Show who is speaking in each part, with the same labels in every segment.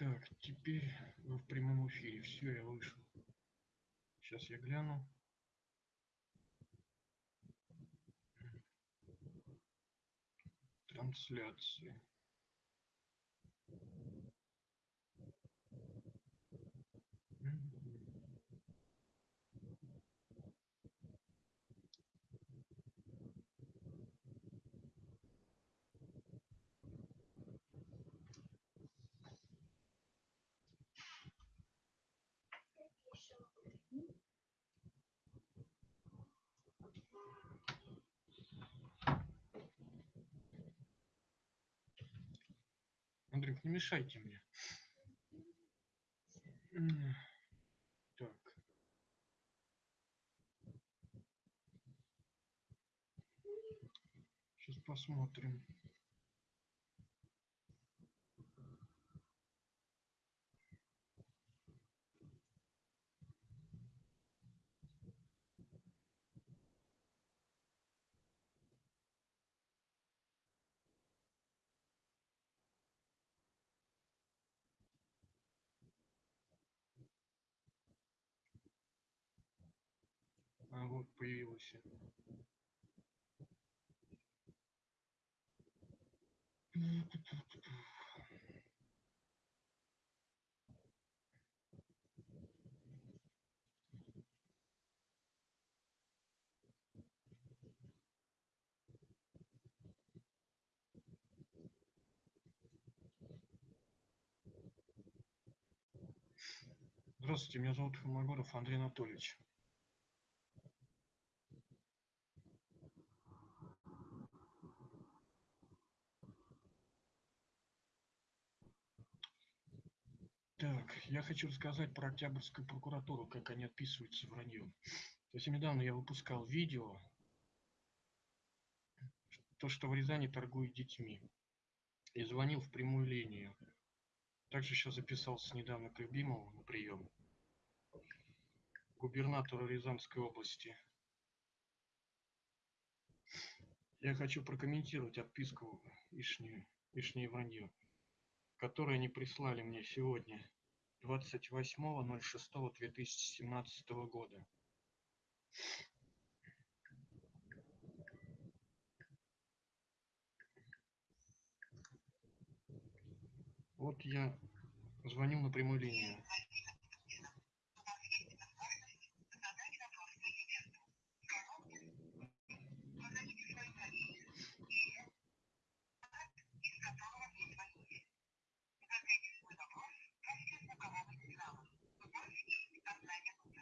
Speaker 1: Так, теперь вы в прямом эфире. Все, я вышел. Сейчас я гляну. Трансляции. Андрюх, не мешайте мне. Так. Сейчас посмотрим. А вот появился. Здравствуйте, меня зовут Холмогоров Андрей Анатольевич. Так, я хочу рассказать про Октябрьскую прокуратуру, как они отписываются враньем. Совсем недавно я выпускал видео, то, что в Рязани торгуют детьми, и звонил в прямую линию. Также еще записался недавно к Любимову на прием, губернатору Рязанской области. Я хочу прокомментировать отписку Ишние, Ишние вранье, которое они прислали мне сегодня, 28.06.2017 года. Вот я звоню на прямую линию.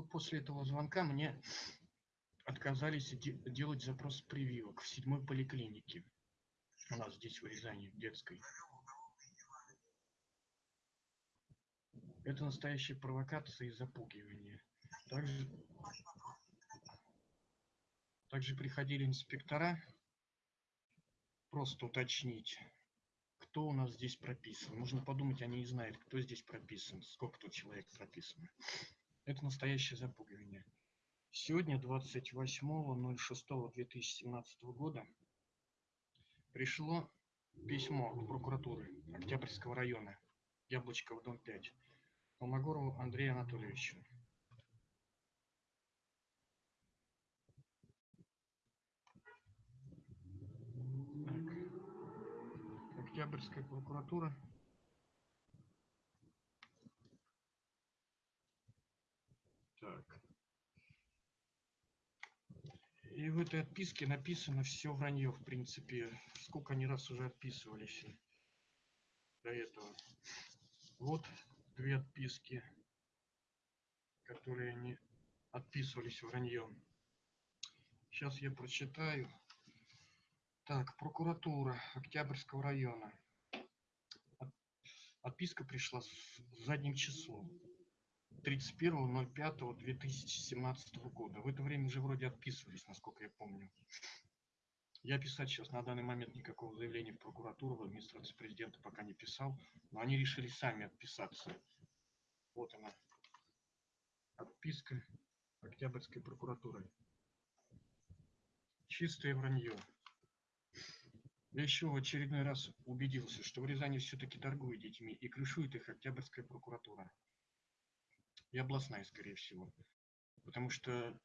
Speaker 1: Вот после этого звонка мне отказались де- делать запрос прививок в седьмой поликлинике. У нас здесь в Рязани, в детской. Это настоящая провокация и запугивание. Также, также приходили инспектора просто уточнить, кто у нас здесь прописан. Можно подумать, они не знают, кто здесь прописан, сколько тут человек прописано. Это настоящее запугивание. Сегодня, 28.06.2017 года, пришло письмо от прокуратуры Октябрьского района, Яблочкова, дом 5, Холмогорову Андрею Анатольевичу. Октябрьская прокуратура. И в этой отписке написано все вранье, в принципе, сколько они раз уже отписывались. до этого. Вот две отписки, которые они отписывались вранье. Сейчас я прочитаю. Так, прокуратура Октябрьского района. Отписка пришла с задним числом. 31.05.2017 года. В это время уже вроде отписывались, насколько я помню. Я писать сейчас на данный момент никакого заявления в прокуратуру, в администрацию президента пока не писал, но они решили сами отписаться. Вот она, отписка Октябрьской прокуратуры. Чистое вранье. Я еще в очередной раз убедился, что в Рязани все-таки торгуют детьми и крышует их Октябрьская прокуратура. И областная, скорее всего. Потому что,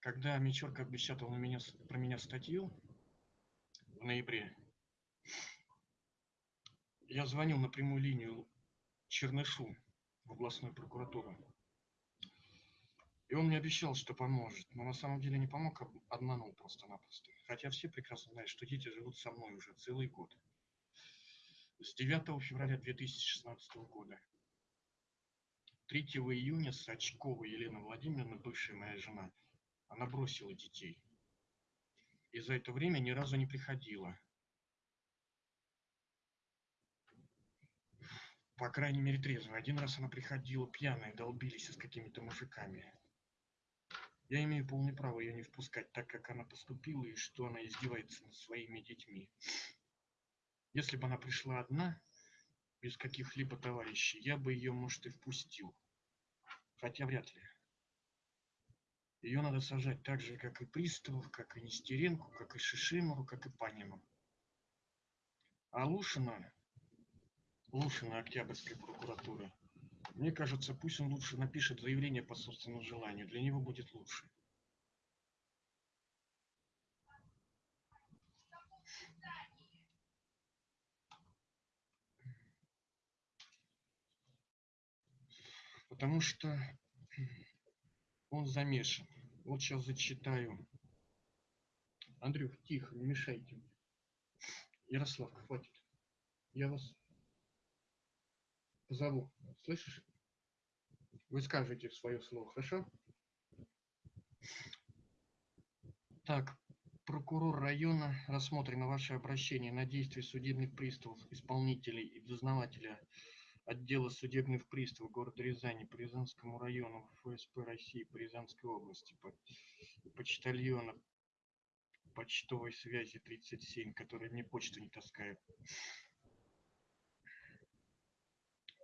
Speaker 1: когда Мечерка обещал на меня, про меня статью, в ноябре я звонил на прямую линию Чернышу в областную прокуратуру. И он мне обещал, что поможет, но на самом деле не помог, а обманул просто-напросто. Хотя все прекрасно знают, что дети живут со мной уже целый год. С 9 февраля 2016 года. 3 июня Сачкова Елена Владимировна, бывшая моя жена, она бросила детей и за это время ни разу не приходила. По крайней мере, трезвая. Один раз она приходила пьяная, долбились с какими-то мужиками. Я имею полное право ее не впускать, так как она поступила и что она издевается над своими детьми. Если бы она пришла одна, без каких-либо товарищей, я бы ее, может, и впустил. Хотя вряд ли. Ее надо сажать так же, как и Приставов, как и Нестеренку, как и Шишимову, как и Панину. А Лушина, Лушина Октябрьской прокуратуры, мне кажется, пусть он лучше напишет заявление по собственному желанию. Для него будет лучше. Потому что он замешан. Вот сейчас зачитаю. Андрюх, тихо, не мешайте. Ярослав, хватит. Я вас позову. Слышишь? Вы скажете свое слово, хорошо? Так, прокурор района рассмотрено ваше обращение на действия судебных приставов, исполнителей и дознавателя отдела судебных приставов города Рязани по Рязанскому району ФСП России по Рязанской области, по, почтальона почтовой связи 37, который мне почту не таскает.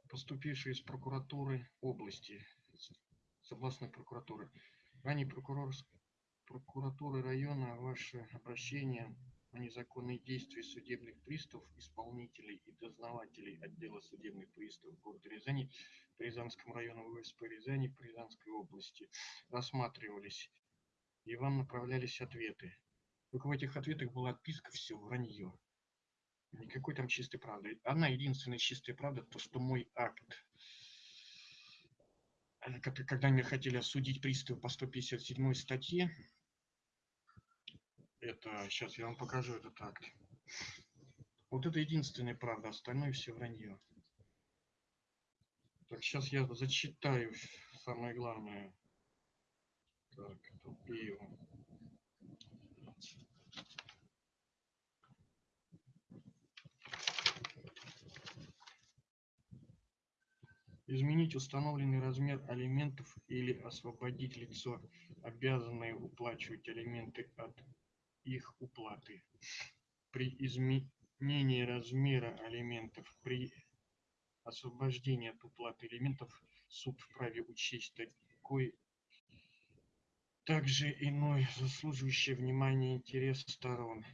Speaker 1: Поступивший из прокуратуры области, с областной прокуратуры. Ранее прокурор прокуратуры района ваше обращение о незаконные действия судебных приставов, исполнителей и дознавателей отдела судебных приставов города Рязани по Рязанскому району ВСП Рязани по Рязанской области рассматривались, и вам направлялись ответы. Только в этих ответах была отписка все вранье. Никакой там чистой правды. Одна единственная чистая правда, то, что мой акт, э, когда меня хотели осудить приставы по 157 статье, это, сейчас я вам покажу этот акт. Вот это единственная правда, остальное все вранье. Так, сейчас я зачитаю самое главное. Так, тупею. Изменить установленный размер алиментов или освободить лицо, обязанное уплачивать алименты от их уплаты. При изменении размера алиментов, при освобождении от уплаты алиментов суд вправе учесть такой также иной заслуживающий внимания интерес сторон.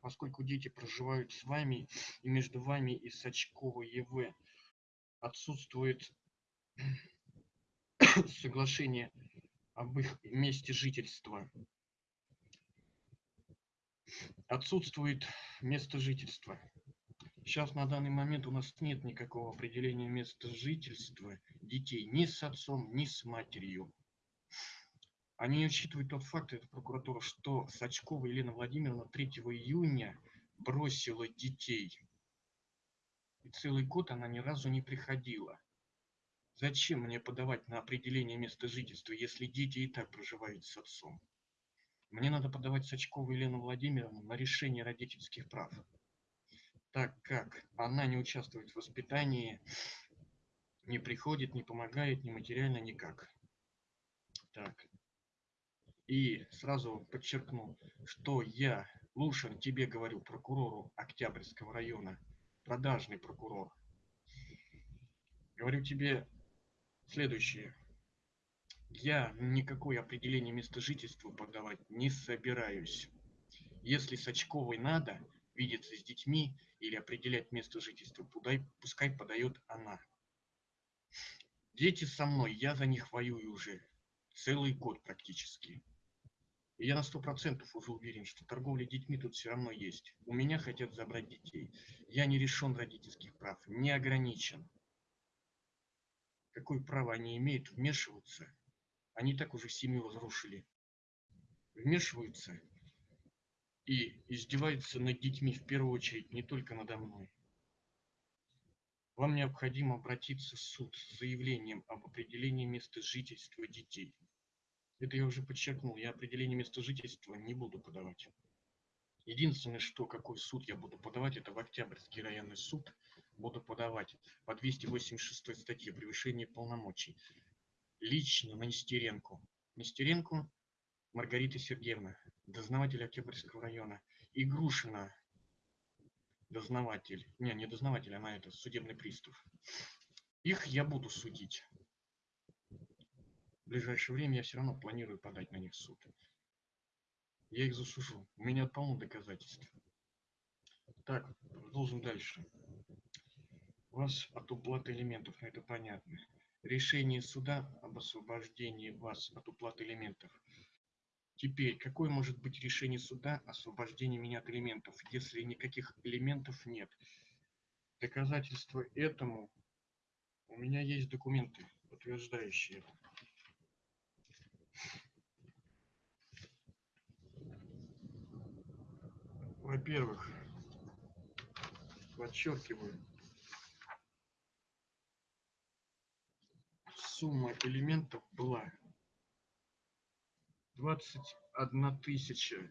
Speaker 1: Поскольку дети проживают с вами и между вами и Сачковой ЕВ отсутствует соглашение об их месте жительства отсутствует место жительства. Сейчас на данный момент у нас нет никакого определения места жительства детей ни с отцом, ни с матерью. Они учитывают тот факт, это прокуратура, что Сачкова Елена Владимировна 3 июня бросила детей. И целый год она ни разу не приходила. Зачем мне подавать на определение места жительства, если дети и так проживают с отцом? Мне надо подавать Сачкову Елену Владимировну на решение родительских прав, так как она не участвует в воспитании, не приходит, не помогает ни материально, никак. Так. И сразу подчеркну, что я, Лушин, тебе говорю, прокурору Октябрьского района, продажный прокурор, говорю тебе следующее. Я никакое определение места жительства подавать не собираюсь. Если Сачковой надо видеться с детьми или определять место жительства, пускай подает она. Дети со мной, я за них воюю уже целый год практически. И я на сто процентов уже уверен, что торговля детьми тут все равно есть. У меня хотят забрать детей. Я не решен родительских прав, не ограничен. Какое право они имеют вмешиваться? Они так уже семью разрушили. Вмешиваются и издеваются над детьми в первую очередь, не только надо мной. Вам необходимо обратиться в суд с заявлением об определении места жительства детей. Это я уже подчеркнул, я определение места жительства не буду подавать. Единственное, что какой суд я буду подавать, это в Октябрьский районный суд буду подавать по 286 статье превышение полномочий. Лично на Нестеренко. Нестеренко Маргарита Сергеевна, дознаватель Октябрьского района. И Грушина, дознаватель. Не, не дознаватель, она это судебный пристав. Их я буду судить в ближайшее время я все равно планирую подать на них суд. Я их засужу. У меня полно доказательств. Так, продолжим дальше. У вас от уплаты элементов, но это понятно. Решение суда об освобождении вас от уплаты элементов. Теперь, какое может быть решение суда освобождения меня от элементов, если никаких элементов нет? Доказательства этому у меня есть документы, подтверждающие. Во-первых, подчеркиваю, сумма элементов была 21 тысяча.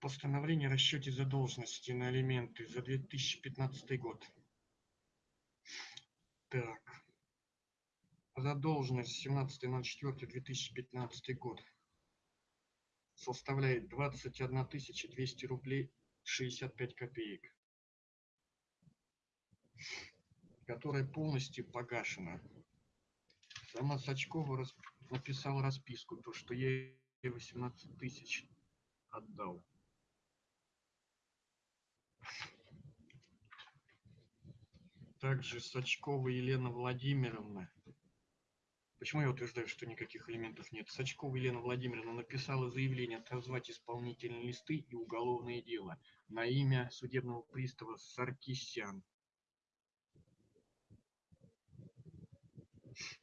Speaker 1: Постановление о расчете задолженности на элементы за 2015 год. Так. Задолженность 17.04.2015 год составляет 21 200 рублей 65 копеек, которая полностью погашена. Сама Сачкова рас... написала расписку, то, что я ей 18 тысяч отдал. Также Сачкова Елена Владимировна Почему я утверждаю, что никаких элементов нет? Сачкова Елена Владимировна написала заявление отозвать исполнительные листы и уголовное дело на имя судебного пристава Саркисян.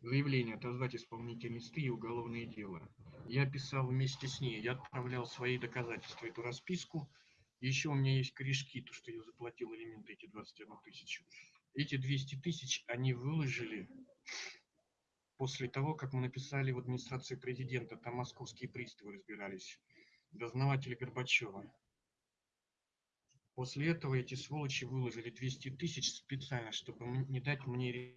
Speaker 1: Заявление отозвать исполнительные листы и уголовное дело. Я писал вместе с ней, я отправлял свои доказательства, эту расписку. Еще у меня есть корешки, то, что я заплатил элементы, эти 21 тысячу. Эти 200 тысяч они выложили после того, как мы написали в администрации президента, там московские приставы разбирались, дознаватели Горбачева. После этого эти сволочи выложили 200 тысяч специально, чтобы не дать мне...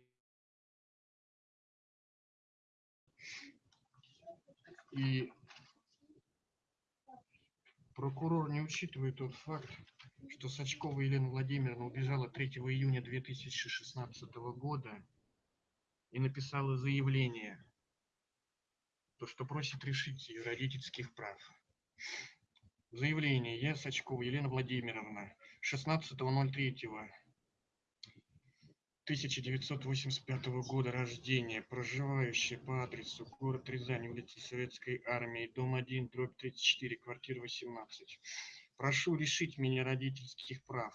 Speaker 1: И прокурор не учитывает тот факт, что Сачкова Елена Владимировна убежала 3 июня 2016 года и написала заявление, то, что просит решить ее родительских прав. Заявление. Я Сачкова Елена Владимировна, 16.03. 1985 года рождения, проживающая по адресу город Рязань, улица Советской Армии, дом 1, дробь 34, квартира 18. Прошу решить меня родительских прав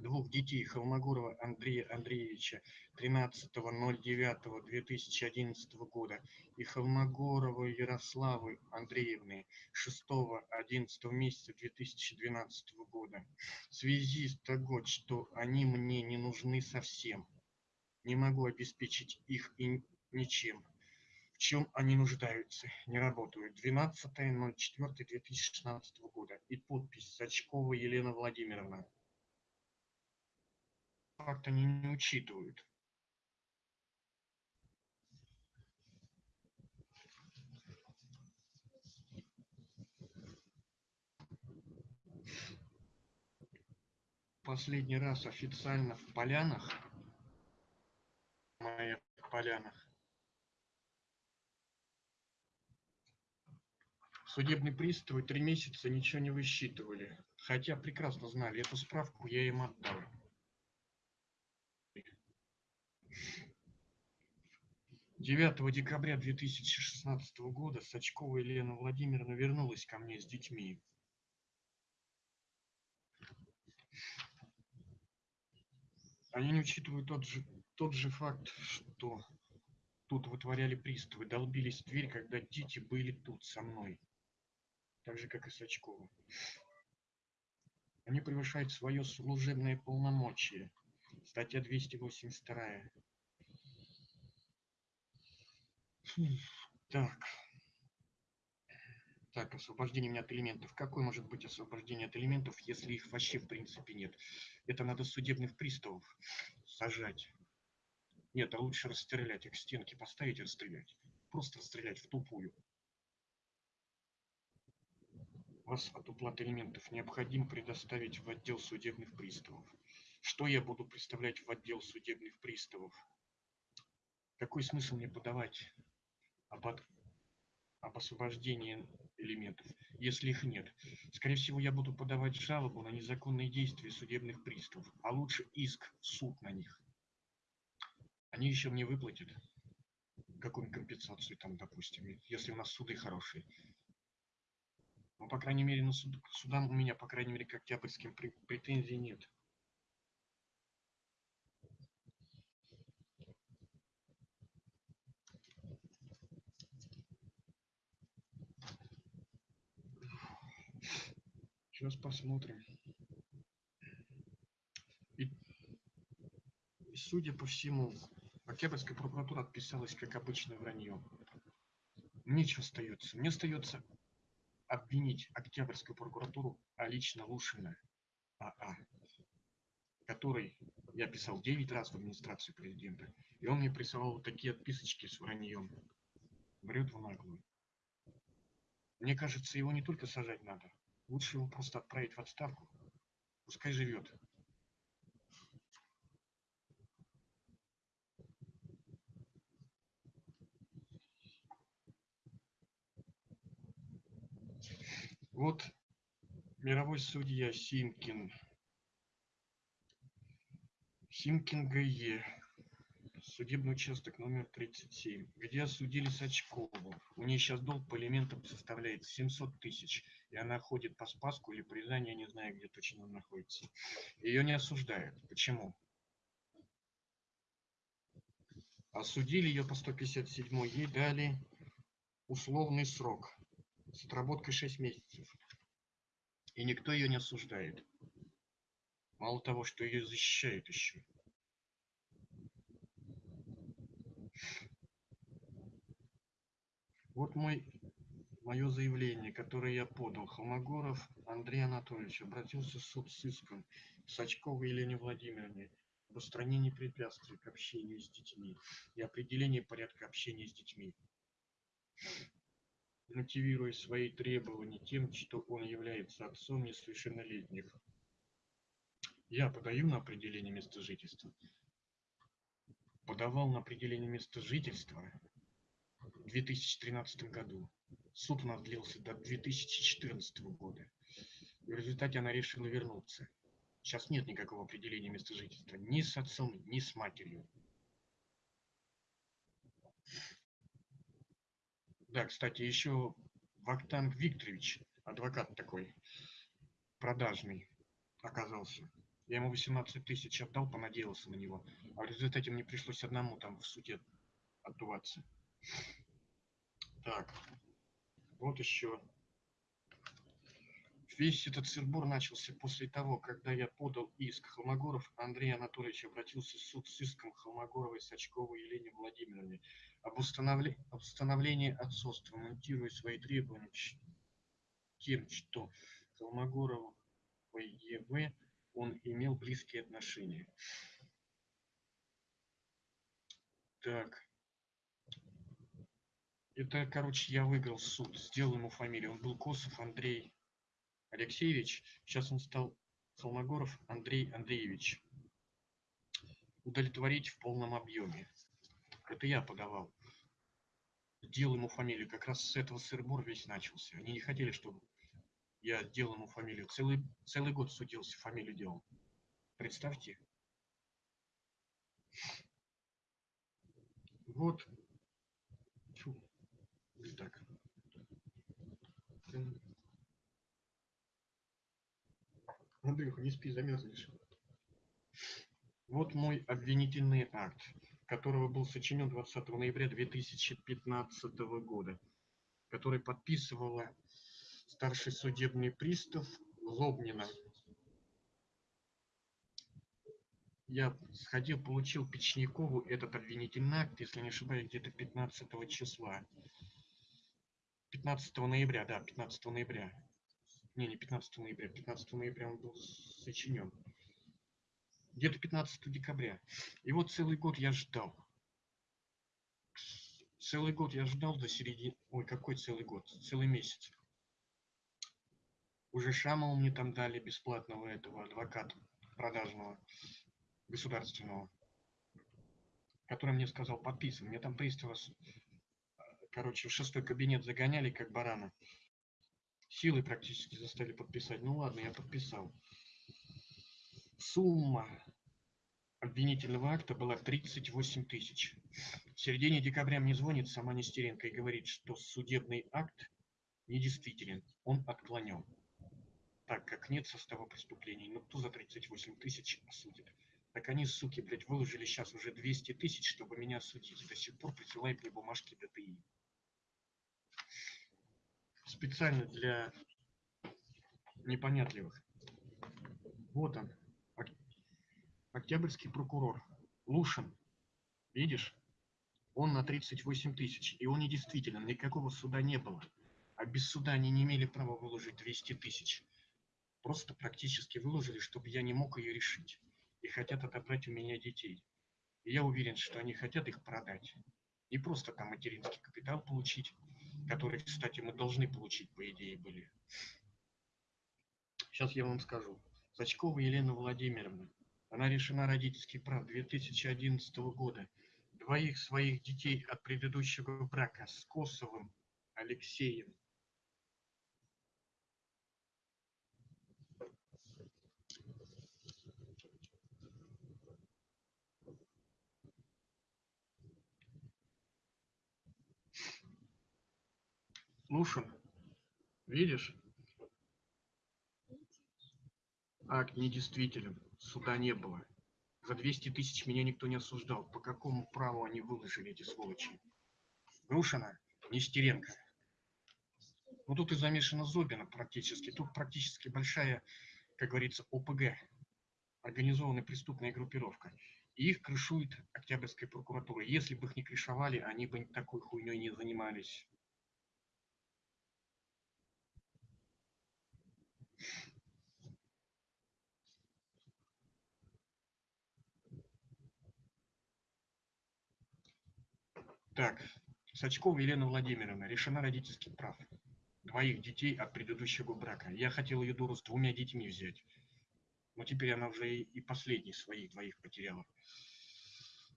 Speaker 1: двух детей Холмогорова Андрея Андреевича 13.09.2011 года и Холмогоровой Ярославы Андреевны 6.11 месяца 2012 года. В связи с того, что они мне не нужны совсем, не могу обеспечить их и ничем. В чем они нуждаются? Не работают. 12.04.2016 года. И подпись Сачкова Елена Владимировна факт они не учитывают. Последний раз официально в Полянах, в моих Полянах, судебные приставы три месяца ничего не высчитывали, хотя прекрасно знали, эту справку я им отдал. 9 декабря 2016 года Сачкова Елена Владимировна вернулась ко мне с детьми. Они не учитывают тот же, тот же факт, что тут вытворяли приставы, долбились в дверь, когда дети были тут со мной. Так же, как и Сачкова. Они превышают свое служебное полномочие. Статья 282. Так. Так, освобождение меня от элементов. Какое может быть освобождение от элементов, если их вообще в принципе нет? Это надо судебных приставов сажать. Нет, а лучше расстрелять, их к стенке поставить и расстрелять. Просто расстрелять в тупую. Вас от уплаты элементов необходимо предоставить в отдел судебных приставов. Что я буду представлять в отдел судебных приставов? Какой смысл мне подавать об, от... об освобождении элементов, если их нет. Скорее всего, я буду подавать жалобу на незаконные действия судебных приставов, а лучше иск в суд на них. Они еще мне выплатят какую-нибудь компенсацию там, допустим, если у нас суды хорошие. Ну, по крайней мере, на суд, судам у меня, по крайней мере, к октябрьским претензий нет. Сейчас посмотрим. И, и судя по всему, Октябрьская прокуратура отписалась, как обычно, вранье. Мне что остается? Мне остается обвинить Октябрьскую прокуратуру, а лично Лушина АА, который я писал 9 раз в администрацию президента, и он мне присылал вот такие отписочки с враньем. Врет в наглую. Мне кажется, его не только сажать надо, Лучше его просто отправить в отставку. Пускай живет. Вот мировой судья Симкин. Симкин ГЕ судебный участок номер 37, где осудили Сачкову. У нее сейчас долг по элементам составляет 700 тысяч, и она ходит по Спаску или по Рязани, я не знаю, где точно она находится. Ее не осуждают. Почему? Осудили ее по 157, ей дали условный срок с отработкой 6 месяцев. И никто ее не осуждает. Мало того, что ее защищают еще. Вот мой, мое заявление, которое я подал. Холмогоров Андрей Анатольевич обратился в суд с иском Сачковой Елене Владимировне об устранении препятствий к общению с детьми и определении порядка общения с детьми, мотивируя свои требования тем, что он является отцом несовершеннолетних. Я подаю на определение места жительства. Подавал на определение места жительства 2013 году. Суд у нас длился до 2014 года. В результате она решила вернуться. Сейчас нет никакого определения места жительства ни с отцом, ни с матерью. Да, кстати, еще Вахтанг Викторович, адвокат такой, продажный, оказался. Я ему 18 тысяч отдал, понадеялся на него. А в результате мне пришлось одному там в суде отдуваться. Так, вот еще. Весь этот сырбор начался после того, когда я подал иск Холмогоров. Андрей Анатольевич обратился в суд с иском Холмогоровой, Сачковой Елене Владимировне об, установле... об установлении отцовства, монтируя свои требования тем, что Холмогоровой ЕВ он имел близкие отношения. Так. Это, короче, я выиграл суд, сделал ему фамилию. Он был Косов Андрей Алексеевич. Сейчас он стал Холмогоров Андрей Андреевич. Удовлетворить в полном объеме. Это я подавал. Сделал ему фамилию. Как раз с этого сырбор весь начался. Они не хотели, чтобы я делал ему фамилию. Целый, целый год судился, фамилию делал. Представьте. Вот. Фу. Так. Андрюха, не спи, замерзнешь. Вот мой обвинительный акт, которого был сочинен 20 ноября 2015 года, который подписывала старший судебный пристав Лобнина. Я сходил, получил Печникову этот обвинительный акт, если не ошибаюсь, где-то 15 числа. 15 ноября, да, 15 ноября. Не, не 15 ноября, 15 ноября он был сочинен. Где-то 15 декабря. И вот целый год я ждал. Целый год я ждал до середины... Ой, какой целый год? Целый месяц. Уже Шамову мне там дали бесплатного этого адвоката продажного, государственного, который мне сказал, подписан. Мне там пристава, короче, в шестой кабинет загоняли, как барана. Силы практически заставили подписать. Ну ладно, я подписал. Сумма обвинительного акта была 38 тысяч. В середине декабря мне звонит сама Нестеренко и говорит, что судебный акт недействителен, он отклонен так как нет состава преступлений. Ну кто за 38 тысяч осудит? Так они, суки, блядь, выложили сейчас уже 200 тысяч, чтобы меня осудить. До сих пор присылают мне бумажки ДТИ. Специально для непонятливых. Вот он. Октябрьский прокурор. Лушин. Видишь? Он на 38 тысяч. И он недействителен. Никакого суда не было. А без суда они не имели права выложить 200 тысяч просто практически выложили, чтобы я не мог ее решить. И хотят отобрать у меня детей. И я уверен, что они хотят их продать. Не просто там материнский капитал получить, который, кстати, мы должны получить, по идее, были. Сейчас я вам скажу. Сачкова Елена Владимировна. Она решена родительский прав 2011 года. Двоих своих детей от предыдущего брака с Косовым Алексеем Слушай, видишь? Акт недействителен, суда не было. За 200 тысяч меня никто не осуждал. По какому праву они выложили эти сволочи? Грушина, Нестеренко. Ну тут и замешана Зобина практически. Тут практически большая, как говорится, ОПГ. Организованная преступная группировка. И их крышует Октябрьская прокуратура. Если бы их не крышевали, они бы такой хуйней не занимались. Так, Сачкова Елена Владимировна решена родительских прав. Двоих детей от предыдущего брака. Я хотел ее дуру с двумя детьми взять. Но теперь она уже и последних своих двоих потеряла.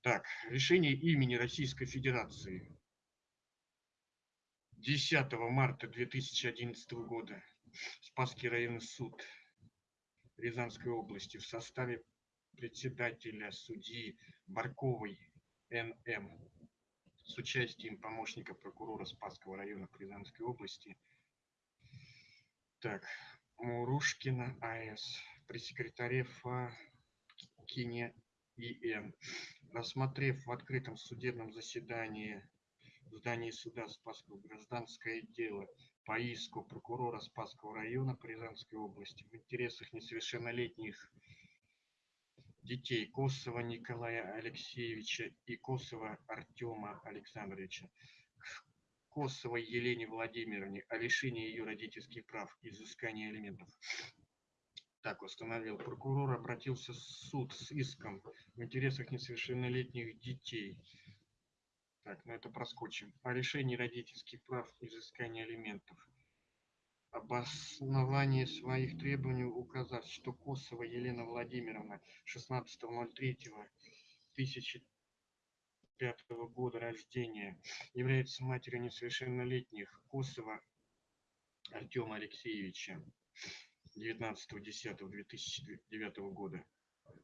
Speaker 1: Так, решение имени Российской Федерации. 10 марта 2011 года. Спасский районный суд Рязанской области в составе председателя судьи Барковой Н.М с участием помощника прокурора Спасского района Рязанской области. Так, Мурушкина АС. при секретаре Факине И.Н. Рассмотрев в открытом судебном заседании в здании суда Спасского гражданское дело по иску прокурора Спасского района Рязанской области в интересах несовершеннолетних детей Косова Николая Алексеевича и Косова Артема Александровича Косовой Елене Владимировне о лишении ее родительских прав и изыскании алиментов. Так установил прокурор, обратился в суд с иском в интересах несовершеннолетних детей. Так, ну это проскочим. О лишении родительских прав и изыскании Обоснование своих требований указав, что Косова Елена Владимировна 16.03.2000 1995 года рождения, является матерью несовершеннолетних Косова Артема Алексеевича 19.10.2009 года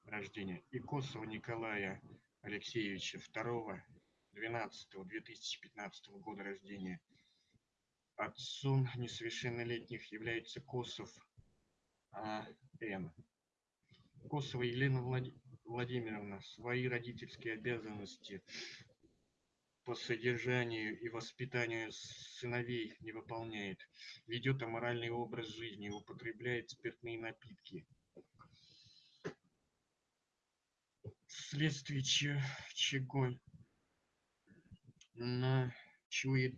Speaker 1: рождения и Косова Николая Алексеевича 2.12.2015 года рождения. Отцом несовершеннолетних является Косов А.Н. Косова Елена Владимировна Владимировна свои родительские обязанности по содержанию и воспитанию сыновей не выполняет, ведет аморальный образ жизни, употребляет спиртные напитки. Вследствие чего ночует,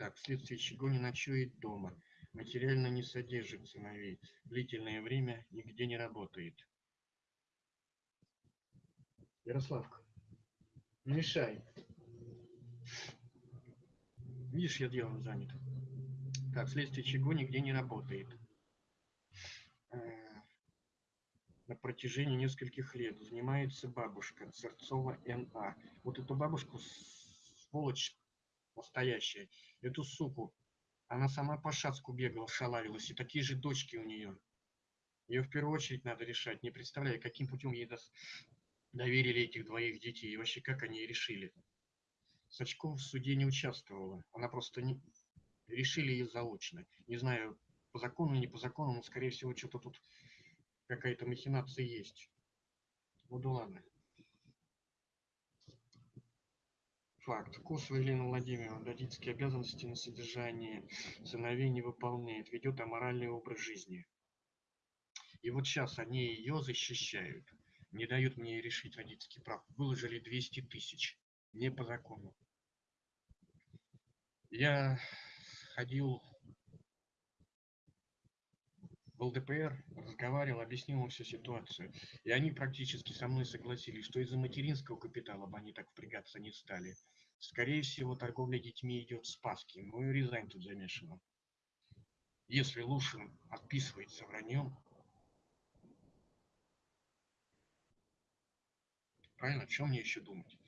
Speaker 1: так, вследствие чего не ночует дома, материально не содержит сыновей, длительное время нигде не работает. Ярославка, мешай. Видишь, я делом занят. Так, вследствие чего нигде не работает. Э, на протяжении нескольких лет занимается бабушка Церцова Н.А. Вот эту бабушку, сволочь настоящая, эту суку, она сама по Шацку бегала, шалавилась, и такие же дочки у нее. Ее в первую очередь надо решать. Не представляю, каким путем ей доверили этих двоих детей и вообще как они решили. Сачков в суде не участвовала, она просто не... решили ее заочно. Не знаю, по закону, не по закону, но, скорее всего, что-то тут какая-то махинация есть. Ну да ладно. Факт. Косова Елена Владимировна родительские обязанности на содержание сыновей не выполняет, ведет аморальный образ жизни. И вот сейчас они ее защищают не дают мне решить родительский прав. Выложили 200 тысяч. Не по закону. Я ходил в ЛДПР, разговаривал, объяснил им всю ситуацию. И они практически со мной согласились, что из-за материнского капитала бы они так впрягаться не стали. Скорее всего, торговля детьми идет в Спаске. Ну и Рязань тут замешана. Если Лушин отписывается враньем, Правильно? Чем мне еще думать?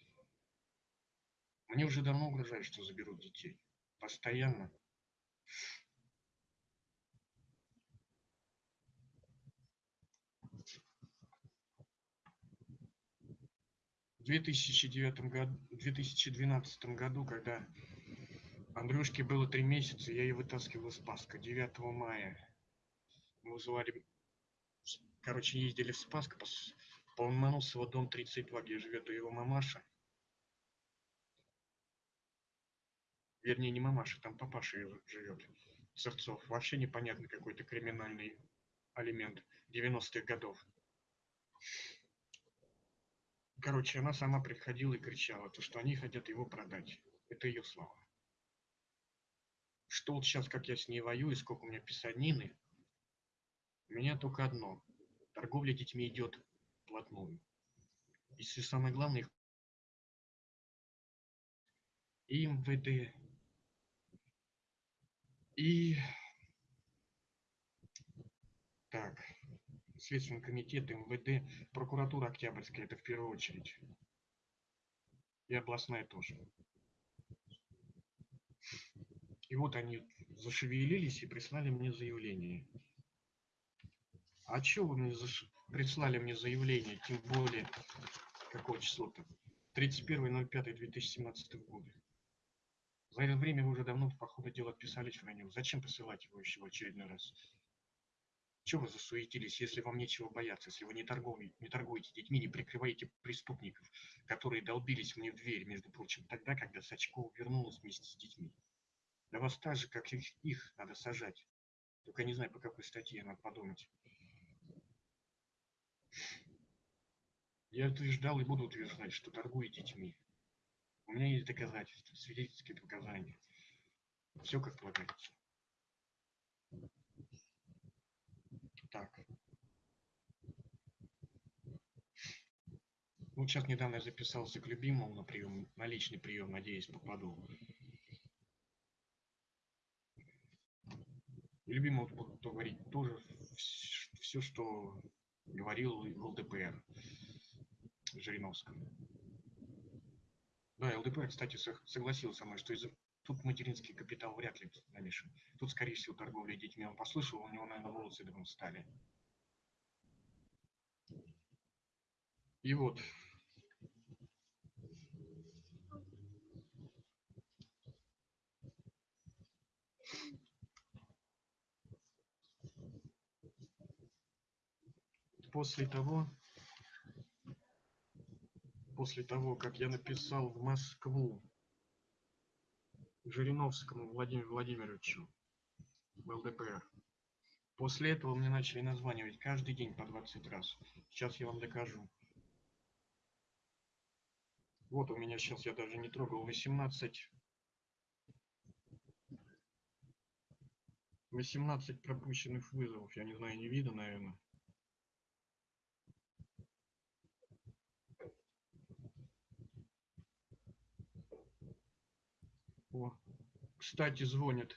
Speaker 1: Мне уже давно угрожают, что заберут детей. Постоянно. В 2009 году, 2012 году, когда Андрюшке было три месяца, я ее вытаскивал из Спаска 9 мая. Мы вызывали, короче, ездили в Спаск, по Ломоносова, дом 32, где живет его мамаша. Вернее, не мамаша, там папаша живет. Церцов. Вообще непонятный какой-то криминальный алимент 90-х годов. Короче, она сама приходила и кричала, то, что они хотят его продать. Это ее слова. Что вот сейчас, как я с ней воюю, сколько у меня писанины, у меня только одно. Торговля детьми идет вплотную. И самое главное, и МВД, и так, Следственный комитет, МВД, прокуратура Октябрьская, это в первую очередь. И областная тоже. И вот они зашевелились и прислали мне заявление. А что вы мне заш прислали мне заявление, тем более, какого числа-то? 31.05.2017 года. За это время вы уже давно, по ходу дела, отписались в нем. Зачем посылать его еще в очередной раз? Чего вы засуетились, если вам нечего бояться, если вы не, торговли, не торгуете детьми, не прикрываете преступников, которые долбились мне в дверь, между прочим, тогда, когда Сачкова вернулась вместе с детьми. Да вас так же, как их, их надо сажать. Только не знаю, по какой статье, надо подумать. Я утверждал и буду утверждать, что торгую детьми. У меня есть доказательства, свидетельские показания. Все как полагается. Так. Вот сейчас недавно я записался к любимому на прием, на личный прием, надеюсь, попаду. И любимому буду говорить тоже все, что говорил ЛДПР Жириновскому. Да, ЛДПР, кстати, согласился со мной, что из тут материнский капитал вряд ли намешан. Тут, скорее всего, торговля детьми. Он послышал, у него, наверное, волосы дымом стали. И вот. После того, после того, как я написал в Москву Жириновскому Владимиру Владимировичу в ЛДПР. После этого мне начали названивать каждый день по 20 раз. Сейчас я вам докажу. Вот у меня сейчас, я даже не трогал, 18. 18 пропущенных вызовов. Я не знаю, не видно, наверное. О, кстати, звонит.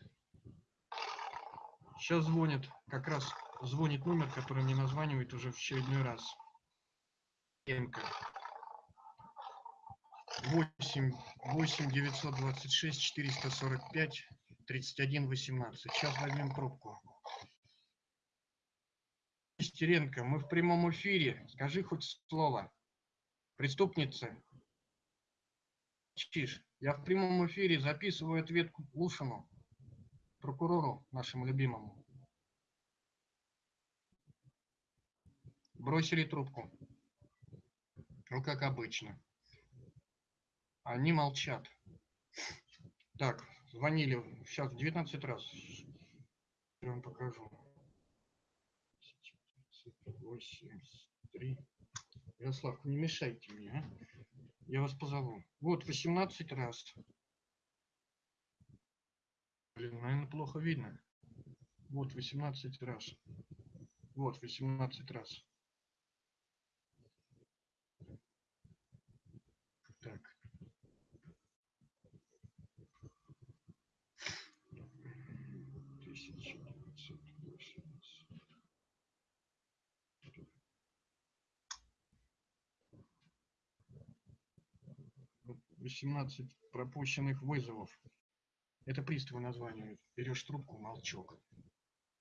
Speaker 1: Сейчас звонит, как раз звонит номер, который мне названивает уже в очередной раз. Емка. 8, 8 926 445 31 18. Сейчас возьмем трубку. Стеренко, мы в прямом эфире. Скажи хоть слово. Преступница. Чиш. Я в прямом эфире записываю ответ Лушину, прокурору нашему любимому. Бросили трубку. Ну, как обычно. Они молчат. Так, звонили сейчас 19 раз. Я вам покажу. 83. Ярослав, не мешайте мне, а? Я вас позову. Вот, 18 раз. Блин, наверное, плохо видно. Вот, 18 раз. Вот, 18 раз. Так. Тысяча девятьсот восемьдесят. 18 пропущенных вызовов. Это приставы названивают. Берешь трубку, молчок.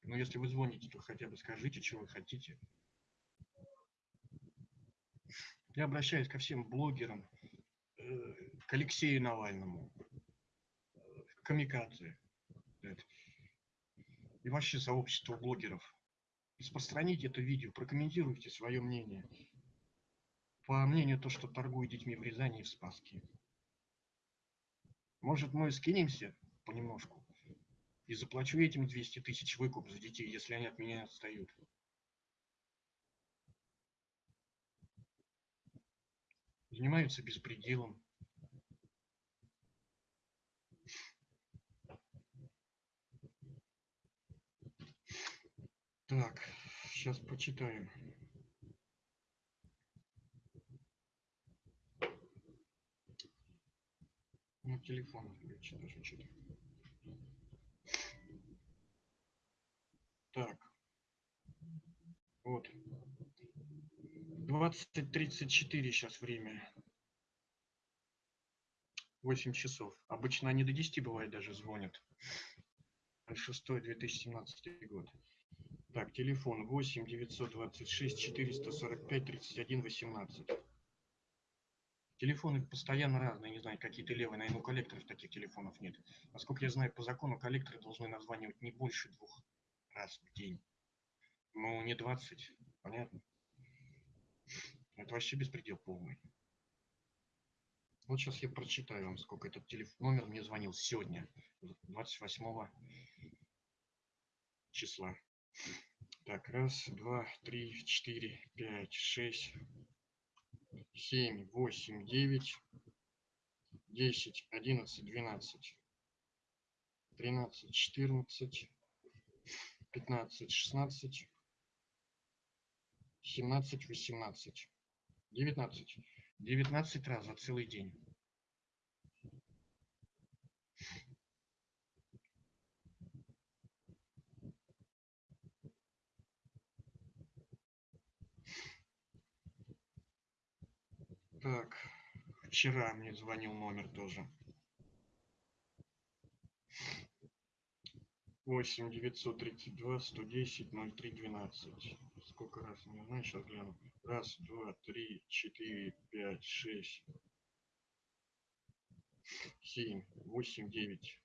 Speaker 1: Но если вы звоните, то хотя бы скажите, что вы хотите. Я обращаюсь ко всем блогерам, э, к Алексею Навальному, к Камикадзе. И вообще сообщество блогеров. Распространите это видео, прокомментируйте свое мнение. По мнению то, что торгуют детьми в Рязани и в Спаске. Может, мы скинемся понемножку и заплачу этим 200 тысяч выкуп за детей, если они от меня отстают. Занимаются беспределом. Так, сейчас почитаем. Ну, телефон включи даже что-то. Так. Вот. 20.34 сейчас время. 8 часов. Обычно они до 10 бывает даже звонят. 6 2017 год. Так, телефон 8 926 445 31 18. Телефоны постоянно разные, не знаю, какие-то левые, наверное, у коллекторов таких телефонов нет. Насколько я знаю, по закону коллекторы должны названивать не больше двух раз в день. Ну, не 20, понятно? Это вообще беспредел полный. Вот сейчас я прочитаю вам, сколько этот телефон, номер мне звонил сегодня, 28 числа. Так, раз, два, три, четыре, пять, шесть, семь, восемь, девять, десять, одиннадцать, двенадцать, тринадцать, четырнадцать, пятнадцать, шестнадцать, семнадцать, восемнадцать, девятнадцать. Девятнадцать раз за целый день. Так, вчера мне звонил номер тоже. Восемь девятьсот тридцать два сто десять ноль три двенадцать. Сколько раз? Не знаю, сейчас гляну. Раз, два, три, четыре, пять, шесть, семь, восемь, девять,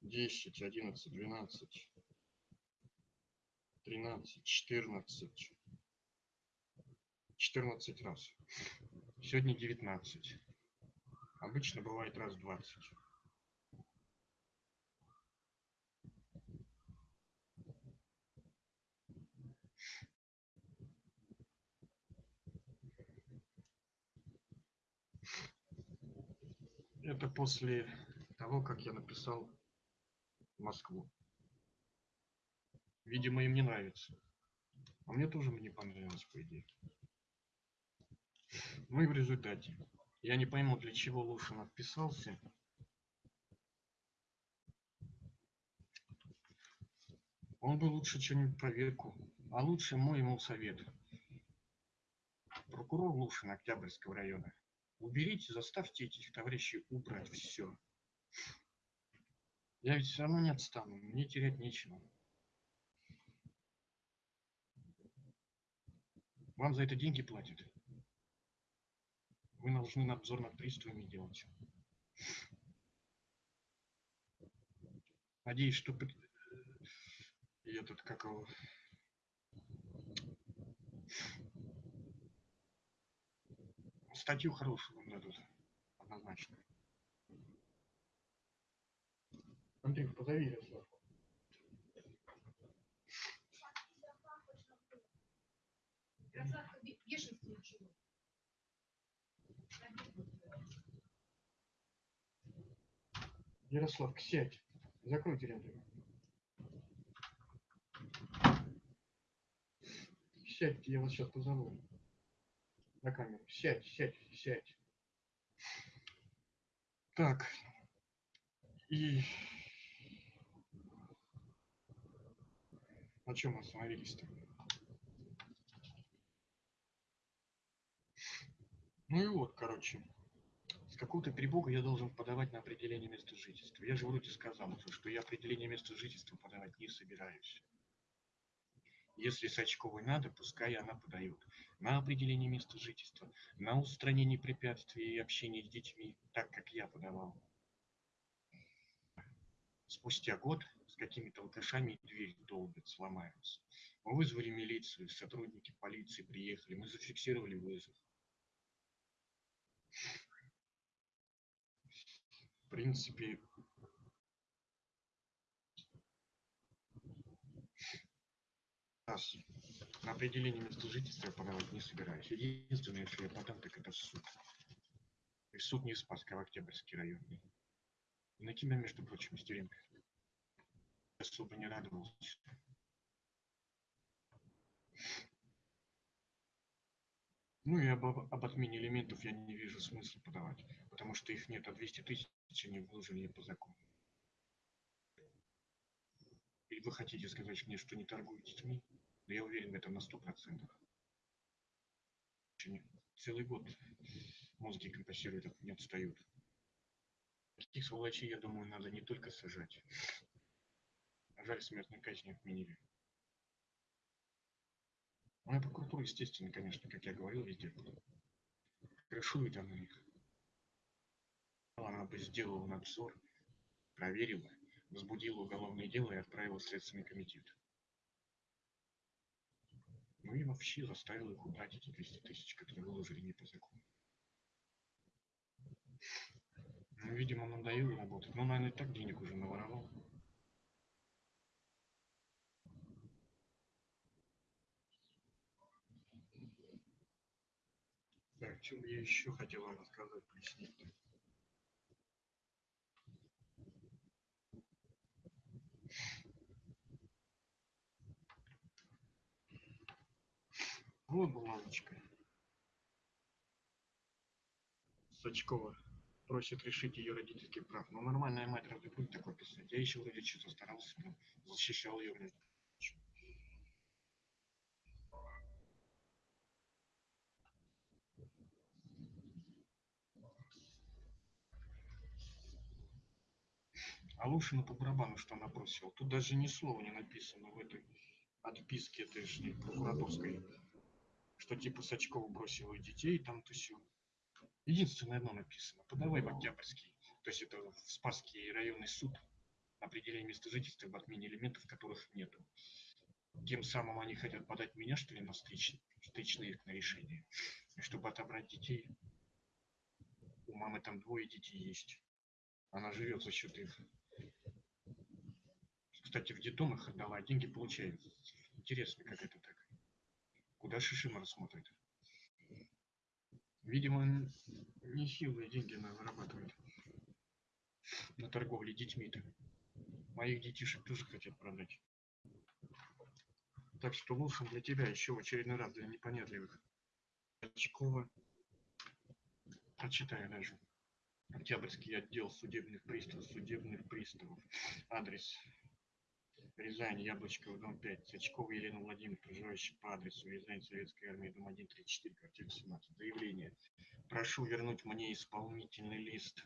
Speaker 1: десять, одиннадцать, двенадцать, тринадцать, четырнадцать. 14 раз. Сегодня 19. Обычно бывает раз 20. Это после того, как я написал Москву. Видимо, им не нравится. А мне тоже не понравилось, по идее. Ну и в результате. Я не пойму, для чего Лушин отписался. Он бы лучше что-нибудь проверку. А лучше мой ему совет. Прокурор Лушин Октябрьского района. Уберите, заставьте этих товарищей убрать все. Я ведь все равно не отстану, мне терять нечего. Вам за это деньги платят. Вы должны надзор над приставами делать. Надеюсь, что и этот, как его, статью хорошую вам дадут, однозначно. Андрей, позови Ярославку.
Speaker 2: Красавка
Speaker 1: Ярославка, сядь. Закройте рядом. Сядьте, я вас сейчас позову. На камеру. Сядь, сядь, сядь. Так. И... На чем мы остановились-то? Ну и вот, короче. С какого-то перепуга я должен подавать на определение места жительства. Я же вроде сказал что я определение места жительства подавать не собираюсь. Если Сачковой надо, пускай она подает на определение места жительства, на устранение препятствий и общение с детьми, так как я подавал. Спустя год с какими-то алкашами дверь долбят, сломаются. Мы вызвали милицию, сотрудники полиции приехали, мы зафиксировали вызов. В принципе, на определение места жительства я подавать не собираюсь. Единственное, что я подам, так это в суд. И суд не Спасского, Октябрьский район. И на тебя, между прочим, Стеренко. Особо не радовался. Ну и об, об отмене элементов я не вижу смысла подавать, потому что их нет, а 200 тысяч они вложили по закону. Или вы хотите сказать мне, что не торгуете СМИ? Да я уверен в этом на сто процентов. Целый год мозги компенсируют, не отстают. Таких сволочей, я думаю, надо не только сажать. А жаль, смертной казни отменили. Ну и прокуратура, естественно, конечно, как я говорил, везде крышует она их. Она бы сделала надзор, проверила, возбудила уголовное дело и отправила в Следственный комитет. и вообще заставил их убрать эти 200 тысяч, которые выложили не по закону. Ну, видимо, надоело работать. Ну, наверное, и так денег уже наворовал. Что бы я еще хотел вам рассказать, пояснить. Вот бумажечка. Сачкова просит решить ее родительский прав. Но нормальная мать разве будет такое писать? Я еще вроде что-то старался, защищал ее. Блин. А Лушину по барабану, что она бросила. Тут даже ни слова не написано в этой отписке этой же прокураторской, что типа Сачкова бросила детей, там-то все. Единственное одно написано. Подавай в Октябрьский, то есть это в Спасский районный суд, определение места жительства в отмене элементов, которых нету. Тем самым они хотят подать меня, что ли, на встречный, встречный на решение, чтобы отобрать детей. У мамы там двое детей есть. Она живет за счет их. Кстати, в детдом их отдала, а деньги получает. Интересно, как это так. Куда Шишима смотрит? Видимо, нехилые деньги она зарабатывает на торговле детьми-то. Моих детишек тоже хотят продать. Так что лучше для тебя еще в очередной раз для непонятливых. Очкова. Прочитаю даже. Октябрьский отдел судебных приставов, судебных приставов. Адрес Рязань, Яблочков, дом 5. Сачкова Елена Владимировна, проживающая по адресу Рязань, Советская армия, дом 1, 34, квартира 17. Заявление. Прошу вернуть мне исполнительный лист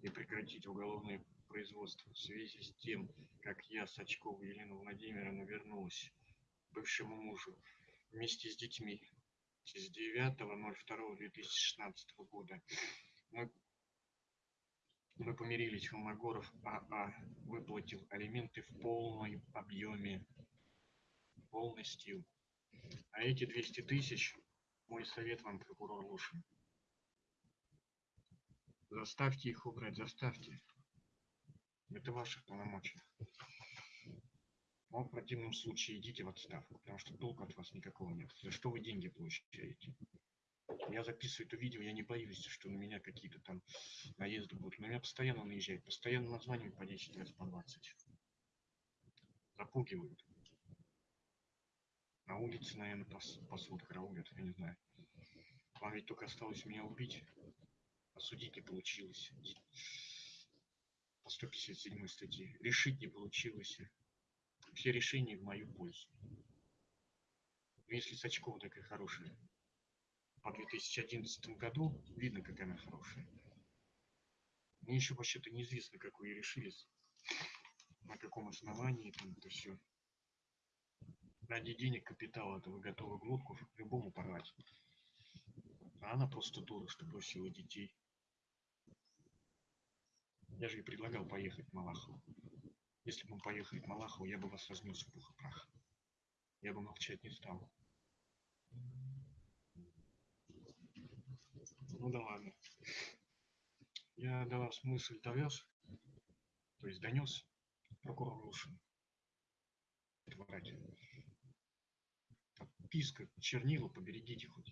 Speaker 1: и прекратить уголовное производство в связи с тем, как я, Сачкова Елена Владимировна, вернулась бывшему мужу вместе с детьми с 9.02.2016 года. Мы мы помирились, Холмогоров АА выплатил алименты в полном объеме, полностью. А эти 200 тысяч, мой совет вам, прокурор Лушин, заставьте их убрать, заставьте. Это ваши полномочия. Но в противном случае идите в отставку, потому что толку от вас никакого нет. За что вы деньги получаете? Я записываю это видео, я не боюсь, что на меня какие-то там наезды будут. На меня постоянно наезжают, постоянно названивают по 10 раз, по 20. Запугивают. На улице, наверное, пас, пасут, караулят, я не знаю. Вам ведь только осталось меня убить. Осудить не получилось. По 157 статье. Решить не получилось. Все решения в мою пользу. Если Сачкова такая хорошая, по 2011 году видно, какая она хорошая. Мне еще вообще-то неизвестно, как вы решились, на каком основании там это все. Ради денег капитала это вы готовы глотку любому порвать. А она просто дура, что бросила детей. Я же ей предлагал поехать в Малахову. Если бы мы поехали в Малахову, я бы вас разнес в пух и прах. Я бы молчать не стал. Ну да ладно. Я до вас мысль довез, то есть донес прокурор Лушин. Отписка, чернила, поберегите хоть.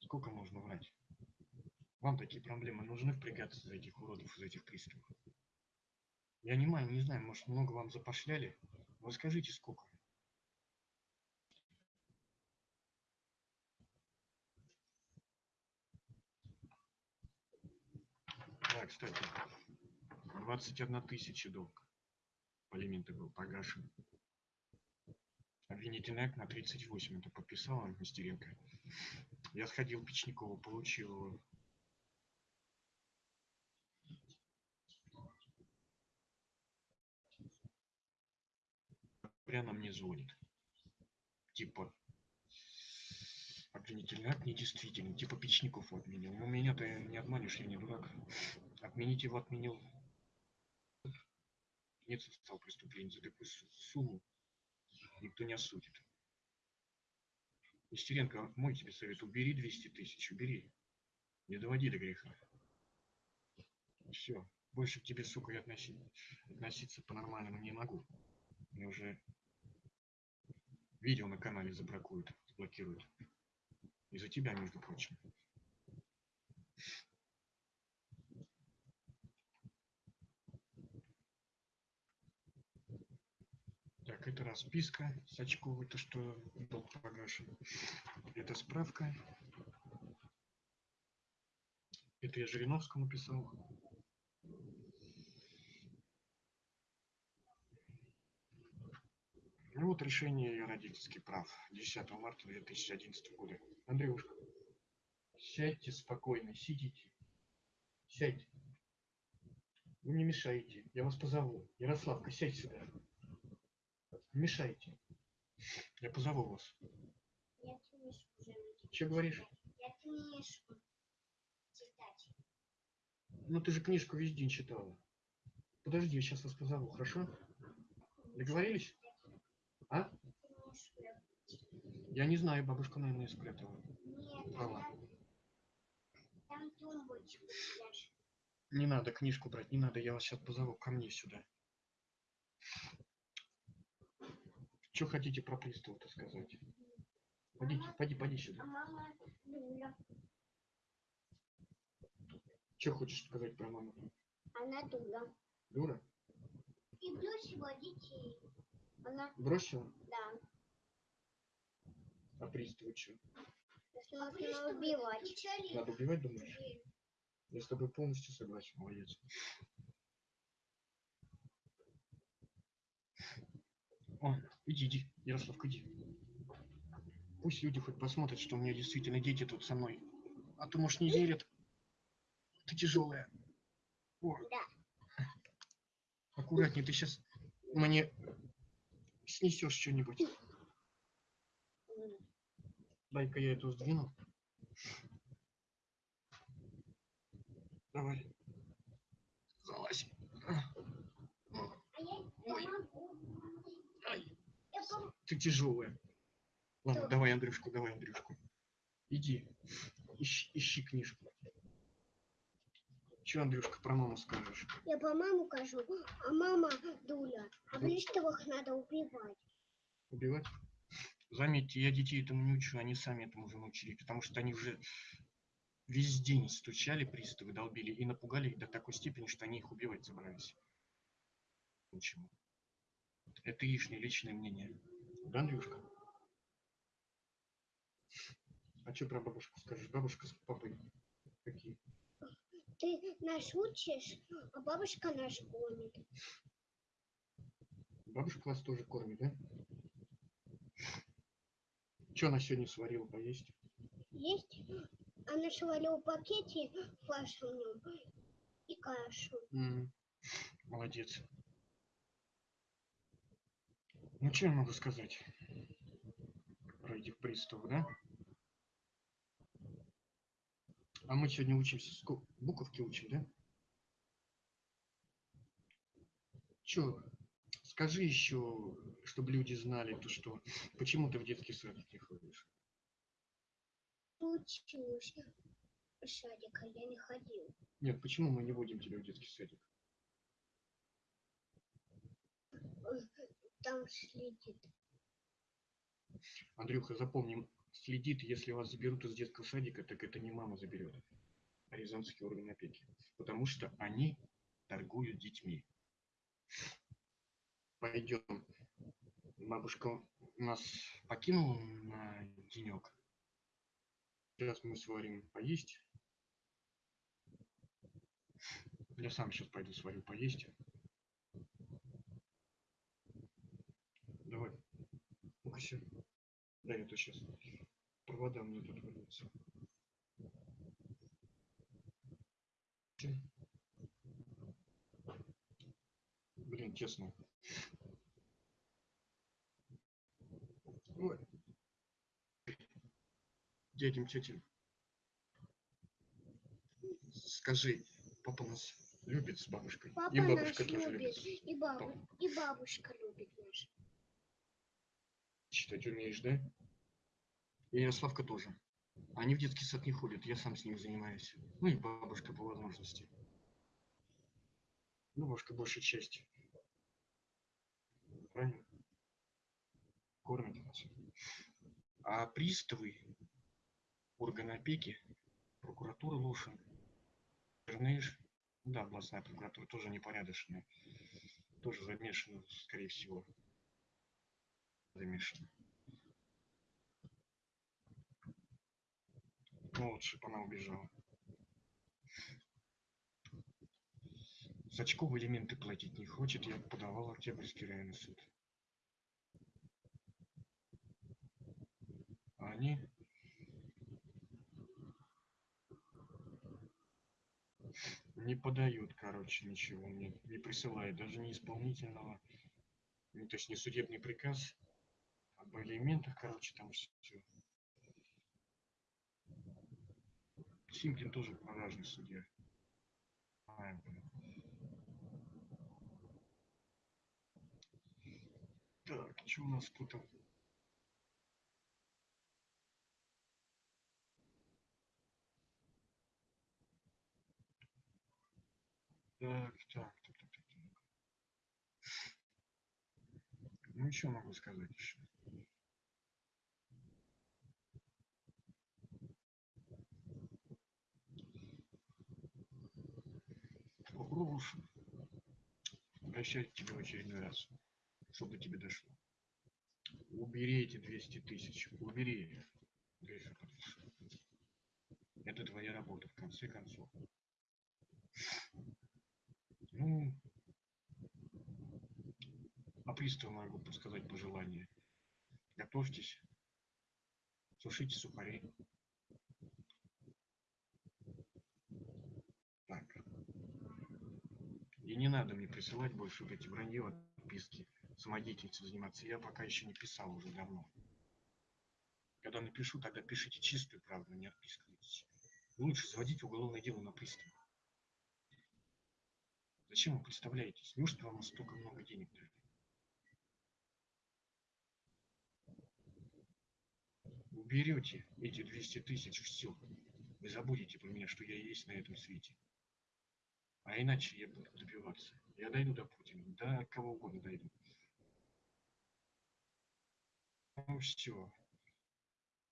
Speaker 1: Сколько можно врать? Вам такие проблемы нужны впрягаться за этих уродов, за этих приставов? Я не знаю, не знаю, может много вам запошляли? Вы скажите, сколько? Да, кстати, 21 тысяча долг по алименты был погашен. Обвинительный акт на 38. Это подписала Мастеренко. Я сходил в Печникову, получил его. Прямо мне звонит. Типа, обвинительный акт недействительный. Типа Печников отменил. Но меня ты не обманешь, я не дурак. Отменить его отменил. Нет стал преступление за такую сумму. никто не осудит. Нестеренко, мой тебе совет, убери 200 тысяч, убери. Не доводи до греха. Все, больше к тебе, сука, я относи- относиться по-нормальному не могу. Мне уже видео на канале забракуют, заблокируют. Из-за тебя, между прочим. Так, это расписка Сачковой, то, что долг погашен. Это справка. Это я Жириновскому писал. Ну вот решение ее родительских прав 10 марта 2011 года. Андрюшка, сядьте спокойно, сидите. Сядьте. Вы мне мешаете. Я вас позову. Ярославка, сядь сюда. Не мешайте. Я позову вас.
Speaker 3: Я книжку
Speaker 1: Че говоришь?
Speaker 3: Я книжку читать.
Speaker 1: Ну ты же книжку весь день читала. Подожди, я сейчас вас позову, хорошо? Договорились? А?
Speaker 3: Я-
Speaker 1: не знаю, бабушка, наверное, спрятала.
Speaker 3: Нет,
Speaker 1: Права. Не надо книжку брать, не надо, я вас сейчас позову ко мне сюда. Что хотите про пристава-то сказать? Пойдите, пойди, пойди
Speaker 3: А
Speaker 1: сюда. Что хочешь сказать про маму?
Speaker 3: Она дура.
Speaker 1: Дура?
Speaker 3: И бросила детей. Она,
Speaker 1: Бросила?
Speaker 3: да,
Speaker 1: А пристава что?
Speaker 3: нужно убивать.
Speaker 1: Надо убивать, думаешь? Я с тобой полностью согласен, молодец. О, иди, иди, Ярославка, иди. Пусть люди хоть посмотрят, что у меня действительно дети тут со мной. А то, может, не верят. Ты тяжелая. О.
Speaker 3: Да.
Speaker 1: Аккуратнее, ты сейчас мне снесешь что-нибудь. Дай-ка я эту сдвину. Давай. Залазь. Ой. Ай, ты тяжелая. Ладно, давай Андрюшку, давай Андрюшку. Иди, ищи, ищи книжку. Че, Андрюшка, про маму скажешь?
Speaker 3: Я по маму кажу, а мама дура. А приставах надо убивать.
Speaker 1: Убивать? Заметьте, я детей этому не учу, они сами этому уже научились, потому что они уже весь день стучали приставы, долбили и напугали их до такой степени, что они их убивать собрались. Почему? Это их личное мнение. Да, Андрюшка? А что про бабушку скажешь? Бабушка с папой какие?
Speaker 3: Ты нас учишь, а бабушка нас гонит.
Speaker 1: Бабушка вас тоже кормит, да? Что она сегодня сварила поесть?
Speaker 3: Есть? Она сварила в пакете фарш в нем и кашу.
Speaker 1: М, Молодец. Ну, что я могу сказать про этих приставов, да? А мы сегодня учимся, сколько? Буковки учим, да? Че, скажи еще, чтобы люди знали, то что, почему ты в детский садик не ходишь?
Speaker 3: Учусь. Садика я не ходил.
Speaker 1: Нет, почему мы не водим тебя в детский садик?
Speaker 3: Там следит.
Speaker 1: Андрюха, запомни, следит, если вас заберут из детского садика, так это не мама заберет, а Рязанский орган опеки. Потому что они торгуют детьми. Пойдем. Бабушка нас покинула на денек. Сейчас мы сварим поесть. Я сам сейчас пойду сварю поесть. Давай. Ну-ка сё. Да, это сейчас. Провода мне тут вырвутся. Блин, честно. Ой. Дядям, тетям. Скажи, папа нас любит с бабушкой.
Speaker 3: Папа
Speaker 1: И бабушка
Speaker 3: нас
Speaker 1: тоже
Speaker 3: любит.
Speaker 1: любит.
Speaker 3: И, бабу... и бабушка любит нас.
Speaker 1: читать умеешь, да? И Ярославка тоже. Они в детский сад не ходят, я сам с ним занимаюсь. Ну и бабушка по возможности. Ну, бабушка большей части. Правильно? Кормит нас. А приставы, органы опеки, прокуратура Лушин, Черныш, да, областная прокуратура тоже непорядочная. Тоже замешана, скорее всего. Замешана. Ну, лучше бы она убежала. Сачков элементы платить не хочет, я подавал Октябрьский районный суд. А они не подают, короче, ничего мне, не присылают, даже не исполнительного, ну, то есть не судебный приказ, об элементах, короче, там все. Симкин тоже продажный судья. А, блин. Так, что у нас тут? Так, так, так, так, так. Ну, еще могу сказать еще. Попробуешь обращать к тебе в очередной раз, чтобы тебе дошло. Убери эти 200 тысяч, убери. Это твоя работа, в конце концов. Ну, а приставу могу подсказать пожелание. Готовьтесь, сушите сухари. Так. И не надо мне присылать больше вот эти вранье, отписки, самодеятельностью заниматься. Я пока еще не писал уже давно. Когда напишу, тогда пишите чистую правду, не отписывайтесь. Лучше заводить уголовное дело на пристав. Зачем вы представляетесь? Неужто вам столько много денег дали? Уберете эти 200 тысяч, все. Вы забудете про меня, что я есть на этом свете. А иначе я буду добиваться. Я дойду до Путина, до кого угодно дойду. Ну все.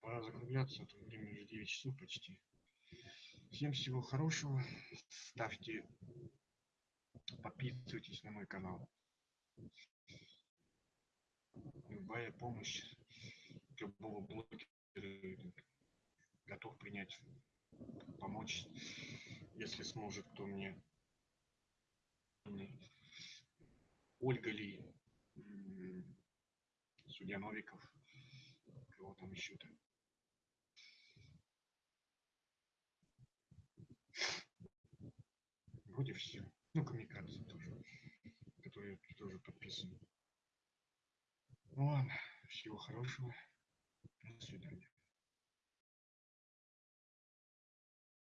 Speaker 1: Пора закругляться, а то время уже 9 часов почти. Всем всего хорошего. Ставьте, подписывайтесь на мой канал. Любая помощь любого блогера готов принять, помочь, если сможет, кто мне. Ольга Ли, судья Новиков, кого там еще-то. Вроде все. Ну, коммуникации тоже, которые тоже подписаны. Ну ладно, всего хорошего. До свидания.